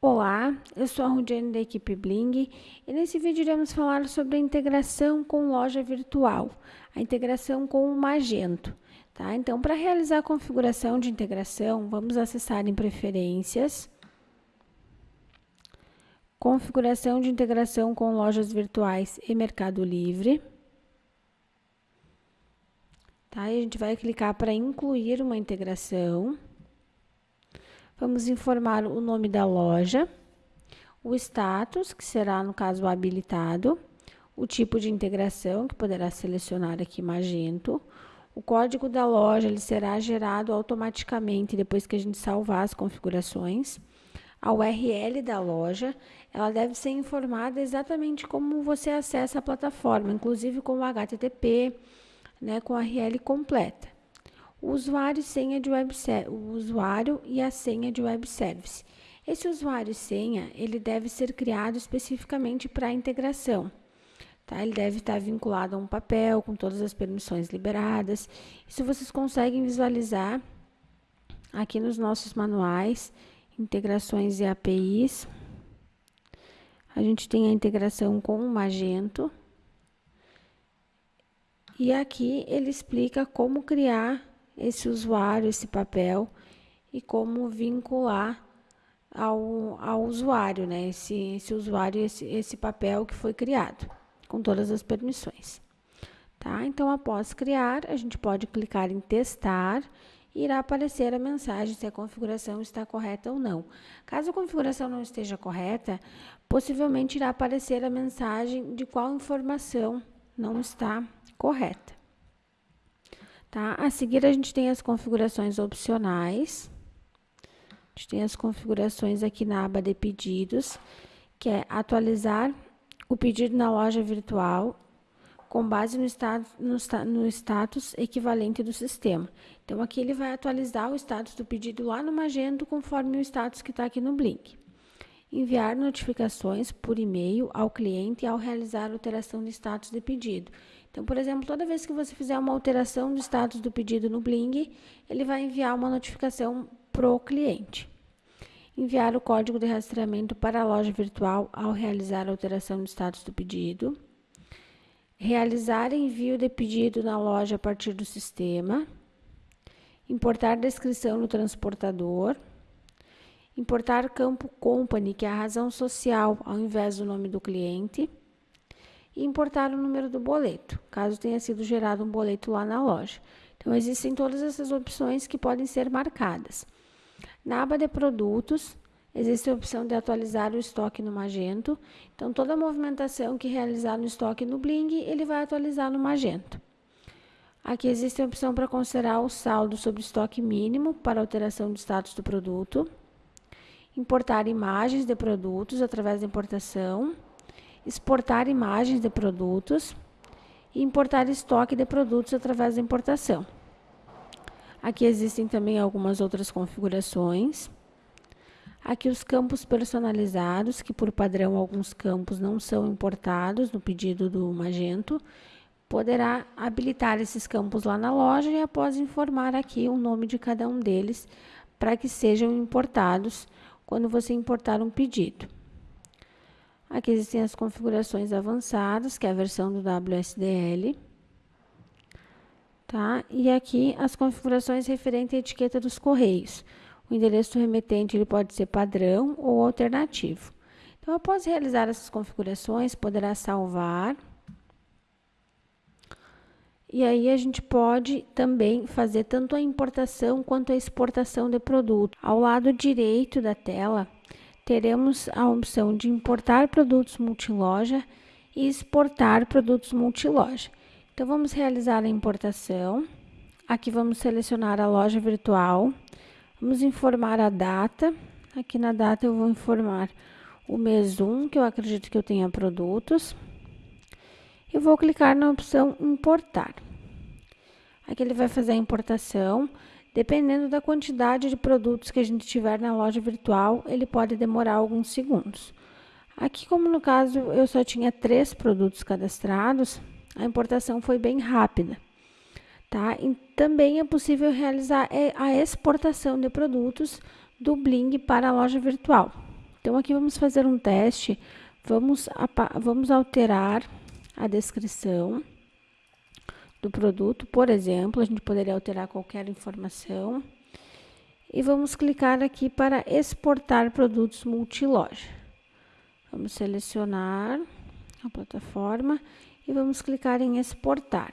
Olá, eu sou a Rudiane da equipe Bling e nesse vídeo iremos falar sobre a integração com loja virtual, a integração com o Magento. Tá? Então, para realizar a configuração de integração, vamos acessar em Preferências, Configuração de integração com lojas virtuais e Mercado Livre. Tá? E a gente vai clicar para incluir uma integração. Vamos informar o nome da loja, o status, que será, no caso, habilitado, o tipo de integração, que poderá selecionar aqui Magento, o código da loja ele será gerado automaticamente depois que a gente salvar as configurações. A URL da loja, ela deve ser informada exatamente como você acessa a plataforma, inclusive com o HTTP, né, com a URL completa o usuário e senha de web o usuário e a senha de web service. Esse usuário e senha, ele deve ser criado especificamente para a integração. Tá? Ele deve estar vinculado a um papel com todas as permissões liberadas. Isso vocês conseguem visualizar aqui nos nossos manuais, integrações e APIs. A gente tem a integração com o Magento. E aqui ele explica como criar esse usuário, esse papel e como vincular ao, ao usuário, né? Esse, esse usuário, esse, esse papel que foi criado, com todas as permissões. Tá? Então, após criar, a gente pode clicar em testar e irá aparecer a mensagem se a configuração está correta ou não. Caso a configuração não esteja correta, possivelmente irá aparecer a mensagem de qual informação não está correta. Tá? A seguir, a gente tem as configurações opcionais. A gente tem as configurações aqui na aba de pedidos, que é atualizar o pedido na loja virtual com base no no, no status equivalente do sistema. Então, aqui ele vai atualizar o status do pedido lá no Magento, conforme o status que está aqui no Blink. Enviar notificações por e-mail ao cliente ao realizar alteração de status de pedido. Então, por exemplo, toda vez que você fizer uma alteração do status do pedido no Bling, ele vai enviar uma notificação para o cliente. Enviar o código de rastreamento para a loja virtual ao realizar a alteração do status do pedido. Realizar envio de pedido na loja a partir do sistema. Importar descrição no transportador. Importar campo company, que é a razão social, ao invés do nome do cliente e importar o número do boleto, caso tenha sido gerado um boleto lá na loja. Então, existem todas essas opções que podem ser marcadas. Na aba de produtos, existe a opção de atualizar o estoque no Magento. Então, toda a movimentação que realizar no estoque no Bling, ele vai atualizar no Magento. Aqui existe a opção para considerar o saldo sobre estoque mínimo para alteração do status do produto. Importar imagens de produtos através da importação exportar imagens de produtos e importar estoque de produtos através da importação. Aqui existem também algumas outras configurações. Aqui os campos personalizados, que por padrão alguns campos não são importados no pedido do Magento. Poderá habilitar esses campos lá na loja e após informar aqui o nome de cada um deles para que sejam importados quando você importar um pedido. Aqui existem as configurações avançadas, que é a versão do WSDL. Tá? E aqui as configurações referentes à etiqueta dos correios. O endereço do remetente ele pode ser padrão ou alternativo. Então, após realizar essas configurações, poderá salvar. E aí a gente pode também fazer tanto a importação quanto a exportação de produto. Ao lado direito da tela, teremos a opção de importar produtos multiloja e exportar produtos multiloja. Então, vamos realizar a importação. Aqui vamos selecionar a loja virtual. Vamos informar a data. Aqui na data eu vou informar o mês 1, que eu acredito que eu tenha produtos. E vou clicar na opção importar. Aqui ele vai fazer a importação. Dependendo da quantidade de produtos que a gente tiver na loja virtual, ele pode demorar alguns segundos. Aqui, como no caso eu só tinha três produtos cadastrados, a importação foi bem rápida. Tá? E também é possível realizar é, a exportação de produtos do Bling para a loja virtual. Então, aqui vamos fazer um teste, vamos, vamos alterar a descrição do produto, por exemplo, a gente poderia alterar qualquer informação. E vamos clicar aqui para exportar produtos multiloja. Vamos selecionar a plataforma e vamos clicar em exportar.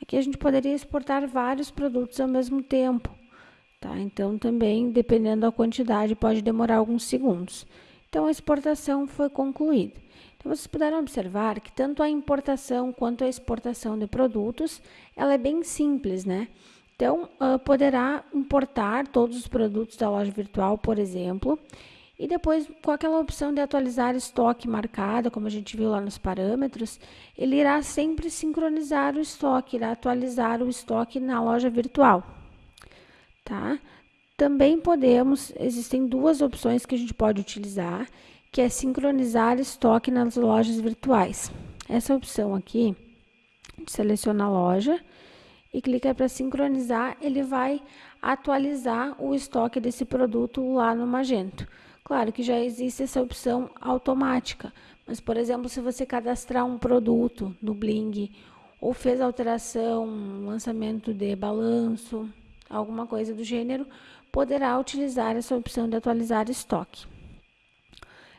Aqui a gente poderia exportar vários produtos ao mesmo tempo, tá? Então também, dependendo da quantidade, pode demorar alguns segundos. Então a exportação foi concluída. Então vocês puderam observar que tanto a importação quanto a exportação de produtos, ela é bem simples, né? Então, uh, poderá importar todos os produtos da loja virtual, por exemplo, e depois, com aquela opção de atualizar estoque marcada, como a gente viu lá nos parâmetros, ele irá sempre sincronizar o estoque, irá atualizar o estoque na loja virtual. Tá? Também podemos, existem duas opções que a gente pode utilizar, que é sincronizar estoque nas lojas virtuais. Essa opção aqui, seleciona a loja e clica para sincronizar, ele vai atualizar o estoque desse produto lá no Magento. Claro que já existe essa opção automática, mas, por exemplo, se você cadastrar um produto no Bling ou fez alteração, lançamento de balanço, alguma coisa do gênero, poderá utilizar essa opção de atualizar estoque.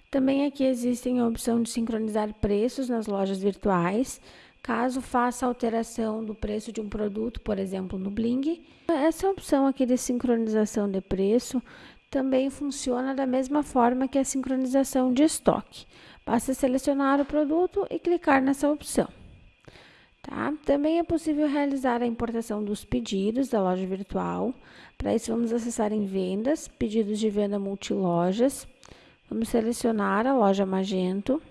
Também aqui existem a opção de sincronizar preços nas lojas virtuais, caso faça alteração do preço de um produto, por exemplo, no Bling. Essa opção aqui de sincronização de preço também funciona da mesma forma que a sincronização de estoque. Basta selecionar o produto e clicar nessa opção. Tá? Também é possível realizar a importação dos pedidos da loja virtual. Para isso, vamos acessar em Vendas, Pedidos de Venda Multilojas. Vamos selecionar a loja Magento.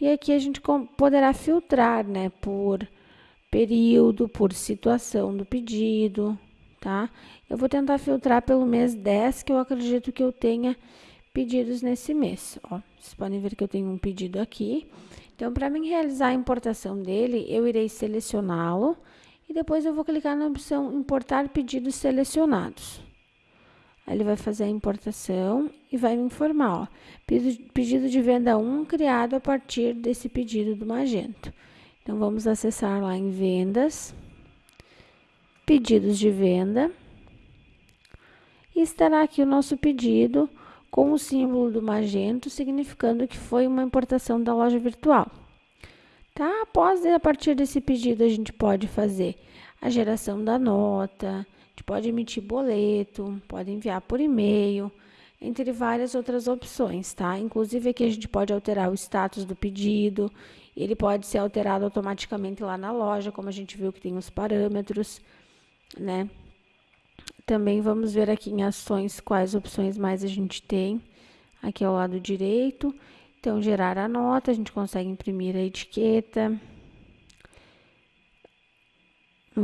E aqui a gente poderá filtrar né, por período, por situação do pedido, tá? Eu vou tentar filtrar pelo mês 10, que eu acredito que eu tenha pedidos nesse mês, ó. Vocês podem ver que eu tenho um pedido aqui. Então, para mim realizar a importação dele, eu irei selecioná-lo e depois eu vou clicar na opção importar pedidos selecionados. Aí ele vai fazer a importação e vai me informar, ó, pedido de venda 1 criado a partir desse pedido do Magento. Então, vamos acessar lá em vendas pedidos de venda. E estará aqui o nosso pedido com o símbolo do magento, significando que foi uma importação da loja virtual. Tá? Após, a partir desse pedido, a gente pode fazer a geração da nota, a gente pode emitir boleto, pode enviar por e-mail, entre várias outras opções, tá? Inclusive aqui a gente pode alterar o status do pedido, ele pode ser alterado automaticamente lá na loja, como a gente viu que tem os parâmetros né? Também vamos ver aqui em ações quais opções mais a gente tem. Aqui ao lado direito. Então, gerar a nota, a gente consegue imprimir a etiqueta.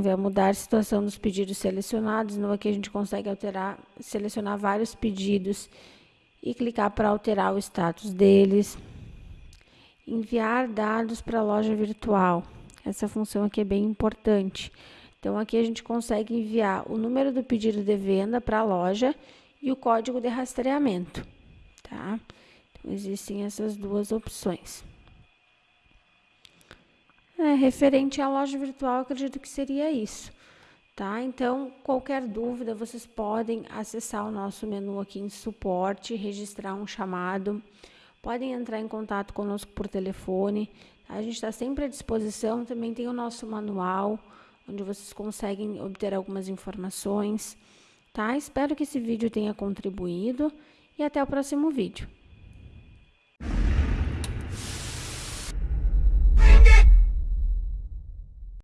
Ver, mudar a situação dos pedidos selecionados. No aqui a gente consegue alterar, selecionar vários pedidos e clicar para alterar o status deles. Enviar dados para a loja virtual. Essa função aqui é bem importante. Então, aqui a gente consegue enviar o número do pedido de venda para a loja e o código de rastreamento, tá? Então, existem essas duas opções. É, referente à loja virtual, acredito que seria isso, tá? Então, qualquer dúvida, vocês podem acessar o nosso menu aqui em suporte, registrar um chamado, podem entrar em contato conosco por telefone, tá? a gente está sempre à disposição, também tem o nosso manual, onde vocês conseguem obter algumas informações, tá? Espero que esse vídeo tenha contribuído e até o próximo vídeo.